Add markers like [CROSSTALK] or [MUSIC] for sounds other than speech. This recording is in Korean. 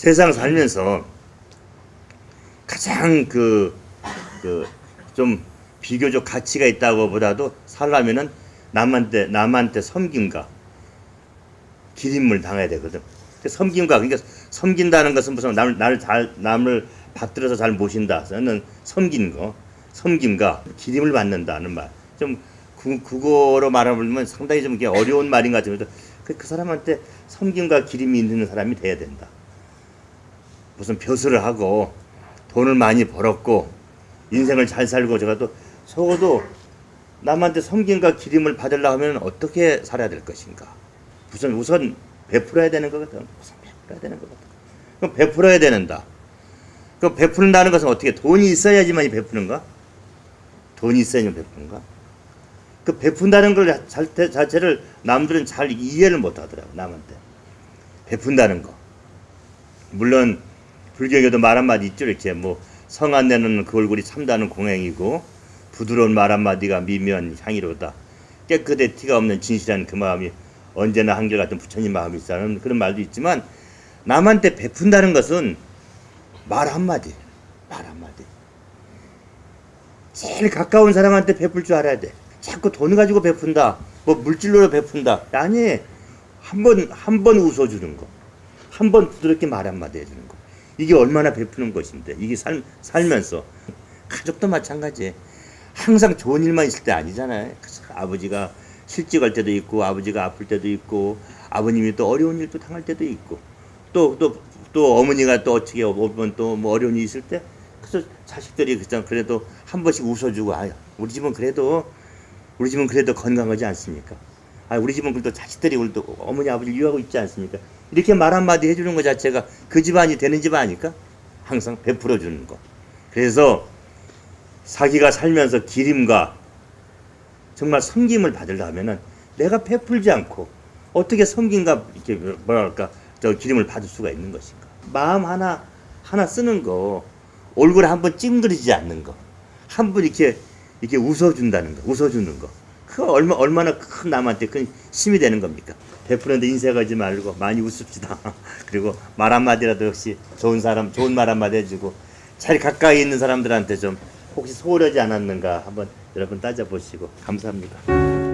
세상 살면서 가장 그, 그, 좀 비교적 가치가 있다고 보다도 살려면은 남한테, 남한테 섬김과 기림을 당해야 되거든. 그 섬김과, 그러니까 섬긴다는 것은 무슨 남을, 나를 잘, 남을 받들어서 잘 모신다. 저는 섬긴 거, 섬김과 기림을 받는다는 말. 좀 구, 국어로 말하면 상당히 좀 어려운 말인 것 같은데 그, 그 사람한테 섬김과 기림이 있는 사람이 돼야 된다. 무슨 벼슬을 하고 돈을 많이 벌었고 인생을 잘 살고 제가 또 적어도 남한테 섬김과 기림을 받으려 하면 어떻게 살아야 될 것인가? 우선 우선 베풀어야 되는 거거든. 우선 베풀어야 되는 거거든. 그럼 베풀어야 되는다. 그 베푸는다는 것은 어떻게 돈이 있어야지만 베푸는가? 돈이 있어야지 베푸는가? 그 베푼다는 걸 자체를 남들은 잘 이해를 못 하더라고 남한테 베푼다는 거 물론 불교에도 말 한마디 있죠 이렇게 뭐 성 안 내는 그 얼굴이 참다는 공행이고 부드러운 말 한마디가 미묘한 향이로다 깨끗해 티가 없는 진실한 그 마음이 언제나 한결같은 부처님 마음이 있다는 그런 말도 있지만 남한테 베푼다는 것은 말 한마디 말 한마디 제일 가까운 사람한테 베풀 줄 알아야 돼 자꾸 돈 가지고 베푼다. 뭐 물질로 베푼다. 아니 한 번 한 번 웃어주는 거. 한 번 부드럽게 말 한마디 해주는 거. 이게 얼마나 베푸는 것인데 이게 살, 살면서 가족도 마찬가지. 항상 좋은 일만 있을 때 아니잖아요. 아버지가 실직할 때도 있고 아버지가 아플 때도 있고 아버님이 또 어려운 일도 당할 때도 있고 또또 또 어머니가 또 어떻게 오면 또 뭐 어려운 일이 있을 때 그래서 자식들이 그냥 그래도 한 번씩 웃어주고 아 우리 집은 그래도 우리 집은 그래도 건강하지 않습니까? 아, 우리 집은 그래도 자식들이 우리도 어머니 아버지 유하고 있지 않습니까? 이렇게 말 한마디 해주는 것 자체가 그 집안이 되는 집 아닐까? 항상 베풀어 주는 거. 그래서 사기가 살면서 기림과 정말 섬김을 받으려면은 내가 베풀지 않고 어떻게 섬김과 이렇게 뭐랄까 저 기림을 받을 수가 있는 것인가? 마음 하나 하나 쓰는 거 얼굴에 한번 찡그리지 않는 거. 한 번 이렇게 이렇게 웃어준다는 거, 웃어주는 거. 그 얼마, 얼마나 큰 남한테 큰 힘이 되는 겁니까? 베푸는데 인색하지 말고 많이 웃읍시다. [LAUGHS] 그리고 말 한마디라도 역시 좋은 사람, 좋은 말 한마디 해주고 잘 가까이 있는 사람들한테 좀 혹시 소홀하지 않았는가 한번 여러분 따져보시고 감사합니다.